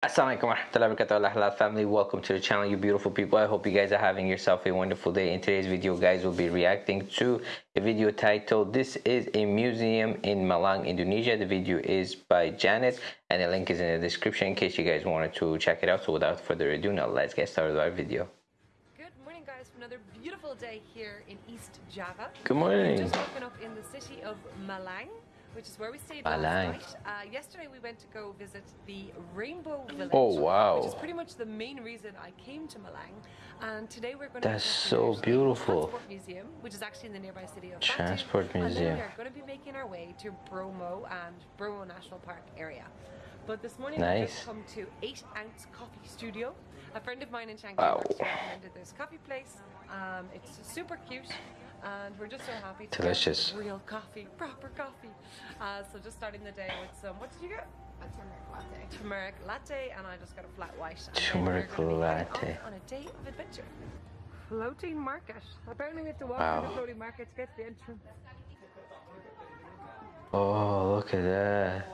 Assalamualaikum warahmatullahi wabarakatuh. Halal family welcome to the channel you beautiful people. I hope you guys are having yourself a wonderful day. In today's video guys we'll be reacting to a video titled this is a museum in Malang Indonesia. The video is by Janet and the link is in the description in case you guys wanted to check it out. So without further ado now let's get started with our video. Good morning guys. For another beautiful day here in East Java. Good morning. We've just woken up in the city of Malang which is where we stayed last night. Uh, yesterday we went to go visit the Rainbow Village. Oh, wow. Which is pretty much the main reason I came to Malang. And today we're going to. That's so beautiful. Transport Museum, which is actually in the nearby city of Batu. Transport And Museum. then we're going to be making our way to Bromo and Bromo National Park area. But this morning we've just come to 8 Ounce Coffee Studio. A friend of mine in Shanghai Wow. recommended this coffee place. Um, it's super cute and we're just so happy to Delicious. get real coffee, proper coffee. Uh, so just starting the day with some, what did you get? A turmeric latte. Turmeric latte and I just got a flat white. Turmeric then we're gonna be heading latte. off On a day of adventure. Floating market. Apparently we have to walk Wow. through the floating market to get to the entrance. oh look at that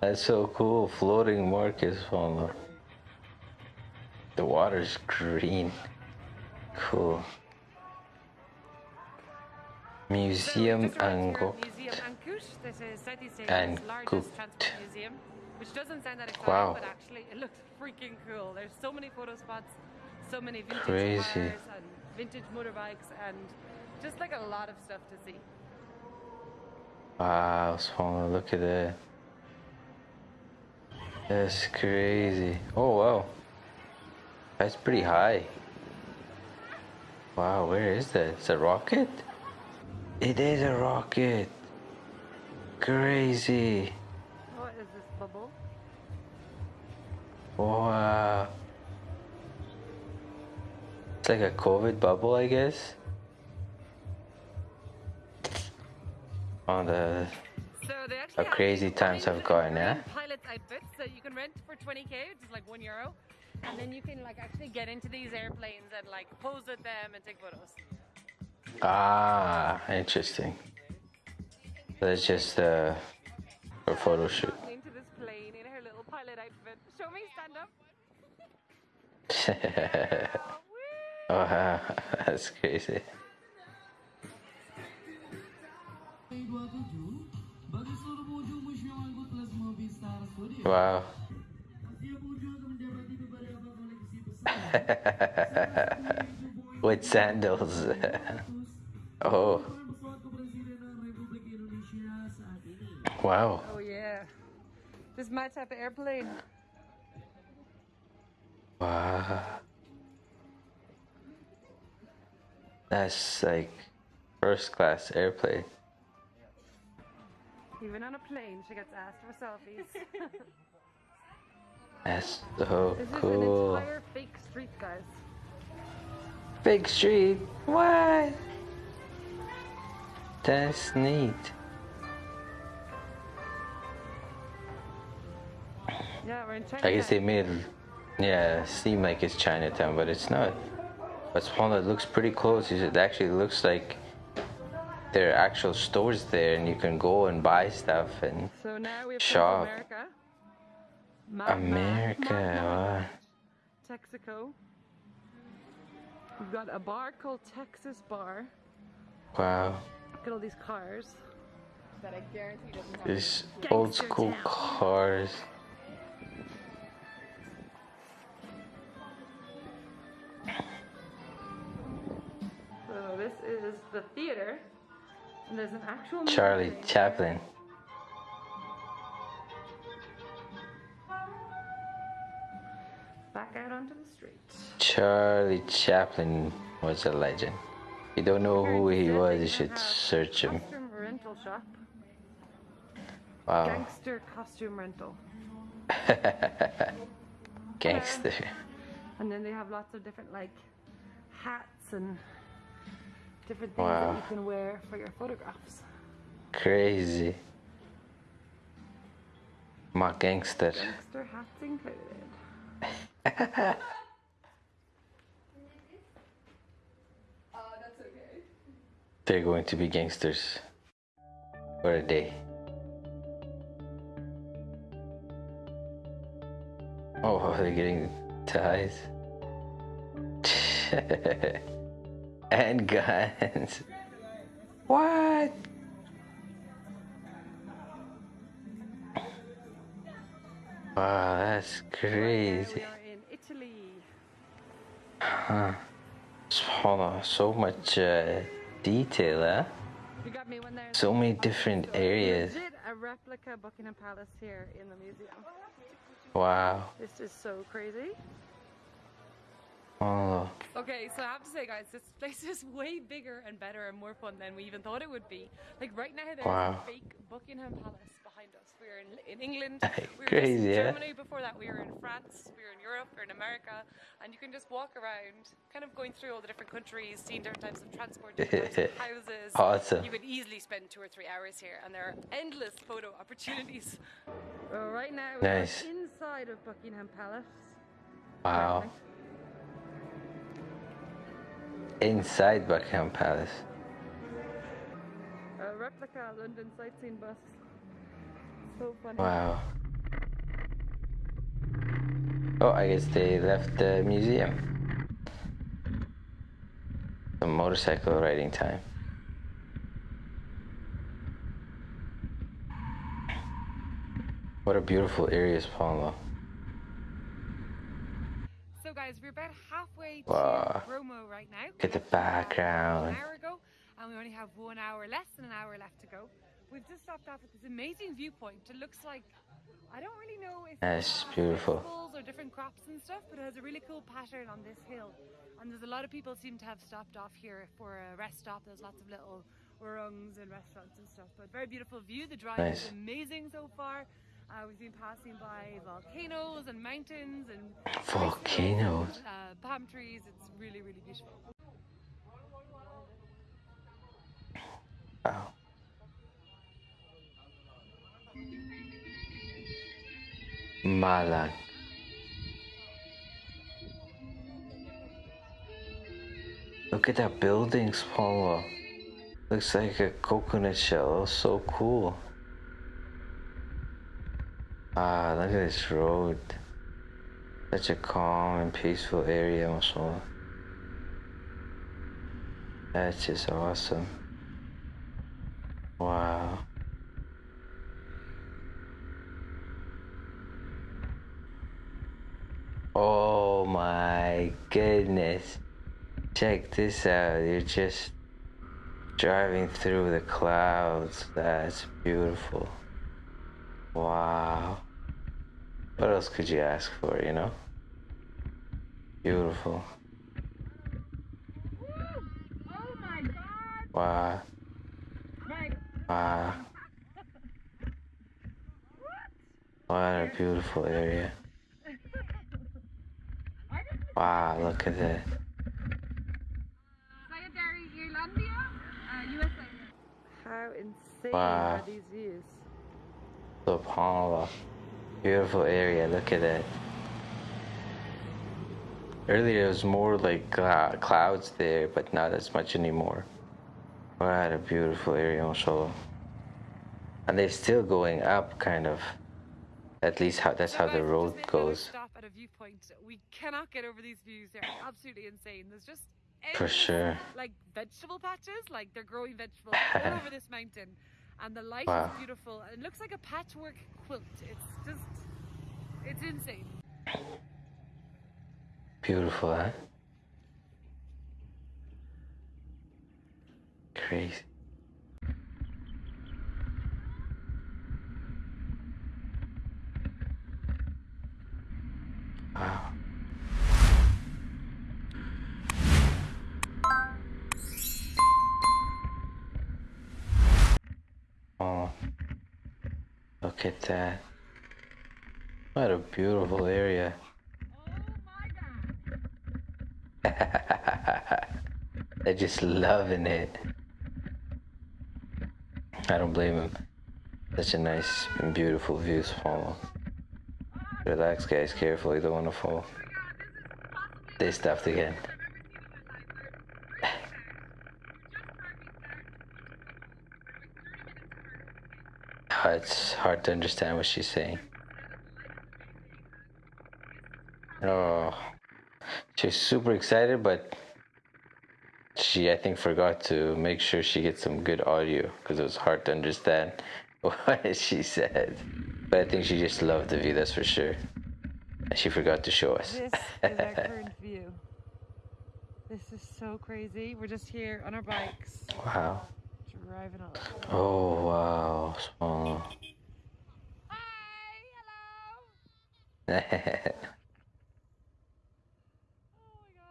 that's so cool floating markets on the the water's green cool largest Angkut. transport museum, which doesn't sound that exciting, Wow. but actually it looks freaking cool. There's so many photo spots, so many vintage Crazy. cars and vintage motorbikes, and just like a lot of stuff to see. Wow, Spawn, look at that. That's crazy. Oh, wow. That's pretty high. Wow, where is that? It's a rocket? It is a rocket. Crazy. What is this bubble? Wow. It's like a COVID bubble, I guess. On the So they actually How crazy times have gone, green Pilot's outfits that you can rent for 20k, which is like one euro, and then you can like actually get into these airplanes and like pose with them and take photos. Ah, interesting. That's just uh, a photo shoot. Into this plane in her little pilot outfit. Show me, stand up. oh, wow, that's crazy. Bagi seluruh pengunjung Museum Angkut Plus Movie Star Studio, Wow. setiap pengunjung akan mendapati beberapa koleksi besar With sandals. oh, penerbangan pesawat kepresidenan Republik Indonesia saat ini. wow. Oh yeah. This is my type of airplane. Wow. That's like first class airplane. Even on a plane, she gets asked for selfies. That's so this is an entire fake street, guys. Big street. What? That's neat. Yeah, we're in China. I guess they made it, yeah, seem like it's Chinatown, but it's not. But Spawn, it looks pretty close. It actually looks like there are actual stores there, and you can go and buy stuff. And So now we have Shop. America. Ma- America, Ma- wow. Texaco. We've got a bar called Texas Bar. wow, Look at all these cars. That I guarantee doesn't have. these old school town. cars. So this is the theater. And there's an actual Charlie movie. Chaplin. Back out onto the street. Charlie Chaplin was a legend. You don't know who he was, you should search him. Costume rental shop. Wow, Gangster costume rental. gangster. And then they have lots of different like hats and different things Wow. that you can wear for your photographs. Crazy. My gangster. Gangster hats included. Uh, that's okay. They're going to be gangsters for a day. Oh, they're getting ties. and guns. What? Wow, that's crazy. Huh. Hold on, so much uh, detail, huh? You got me when there's So many different areas. legit a replica Buckingham Palace here in the museum. Wow. This is so crazy. Oh, Okay, so I have to say, guys, this place is way bigger and better and more fun than we even thought it would be. Like right now, there's Wow. a fake Buckingham Palace behind us. We were in, in England. We were Crazy, just in yeah? Germany before that. We were in France. We were in Europe. We were in America, and you can just walk around, kind of going through all the different countries, seeing different types of transport, different types of houses. Awesome. You could easily spend two or three hours here, and there are endless photo opportunities. Well, right now, Nice. we're inside of Buckingham Palace. wow. Inside Buckingham Palace. A replica London sightseeing bus. So funny. Wow. Oh, I guess they left the museum. Some motorcycle riding time. What a beautiful area, is Paulo. So guys, we're about halfway to Wow. Bromo right now. Look at the We left about background. An hour ago, and we only have one hour, less than an hour left to go. We've just stopped off at this amazing viewpoint. It looks like I don't really know if it's beautiful. or different crops and stuff, but it has a really cool pattern on this hill. And there's a lot of people seem to have stopped off here for a rest stop. There's lots of little warungs and restaurants and stuff. But very beautiful view. The drive Nice. is amazing so far. Uh, we've been passing by volcanoes and mountains and Volcanoes. uh, palm trees. It's really, really beautiful. Malang. Look at that building, Paulo. Looks like a coconut shell. So cool. Ah, look at this road. Such a calm and peaceful area, mashallah. That's just awesome. Wow. Oh my goodness. Check this out. You're just driving through the clouds. That's beautiful. Wow. What else could you ask for, you know? Beautiful. Oh! Wow. Wow. What a beautiful area. Wow, look at that. Sayadari, uh, USA. How insane Wow. are these views? SubhanAllah. Beautiful area, look at that. Earlier it was more like clou- clouds there, but not as much anymore. What a beautiful area, mashallah. And they're still going up, kind of. At least how that's how the road just made goes. Stop at a viewpoint. We cannot get over these views. They're absolutely insane. There's just For sure. like vegetable patches, like they're growing vegetables all over this mountain, and the light Wow. is beautiful. It looks like a patchwork quilt. It's just, it's insane. Beautiful, huh? Crazy. Look at that. What a beautiful area. They're just loving it. I don't blame them. Such a nice and beautiful view to follow. Relax, guys. Careful, you don't want to fall. They stopped again. It's hard to understand what she's saying. Oh, she's super excited, but she, I think, forgot to make sure she gets some good audio because it was hard to understand what she said. But I think she just loved the view, that's for sure. And she forgot to show us. This is our current view. This is so crazy. We're just here on our bikes, wow. Driving up. Oh, wow. Small. Hi, hello.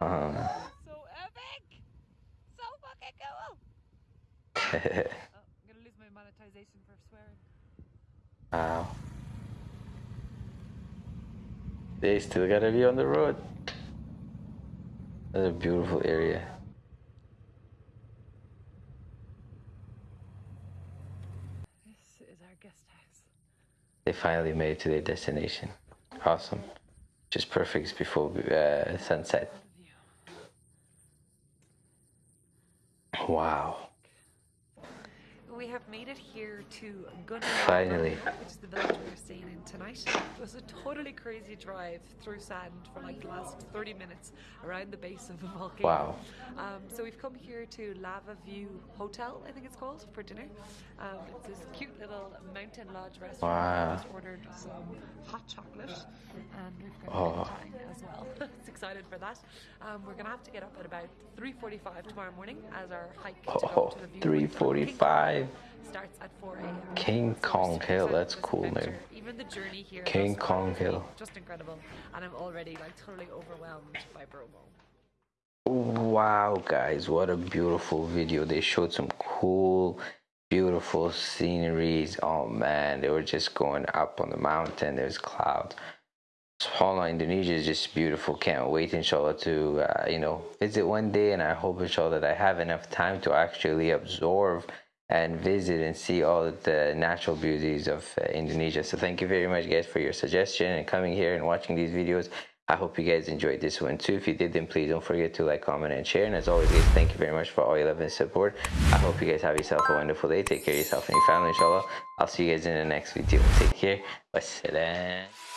Oh my god. uh, So epic! So fucking cool! Oh, I'm gonna lose my monetization for swearing. wow. They still gotta be on the road. That's a beautiful area. This is our guest house. They finally made it to their destination. Awesome. Just perfect before uh, sunset. Wow. We have made it here to Gunner, Finally. which is the village we're staying in tonight. It was a totally crazy drive through sand for like the last 30 minutes around the base of a volcano. Wow. Um, so we've come here to Lava View Hotel, I think it's called, for dinner. Um, it's this cute little mountain lodge restaurant. Wow. We just ordered some hot chocolate and we've got Oh. as well. it's excited for that. Um, we're gonna have to get up at about 3:45 tomorrow morning as our hike to go Oh, to the from 345. Starts at 4 a.m. King Kong Hill, that's cool name. Even the journey here. King Kong Hill. Just incredible, and I'm already like totally overwhelmed by Bromo. Wow, guys, what a beautiful video. They showed some cool, beautiful sceneries. Oh man, they were just going up on the mountain. There's clouds. SubhanAllah, Indonesia is just beautiful. Can't wait, inshallah, to uh, you know visit one day. And I hope, inshallah, that I have enough time to actually absorb and visit and see all the natural beauties of uh, Indonesia. So thank you very much, guys, for your suggestion and coming here and watching these videos. I hope you guys enjoyed this one too. If you did, then please don't forget to like, comment, and share. And as always, guys, thank you very much for all your love and support. I hope you guys have yourself a wonderful day. Take care of yourself and your family, inshallah. I'll see you guys in the next video. Take care. Wassalam.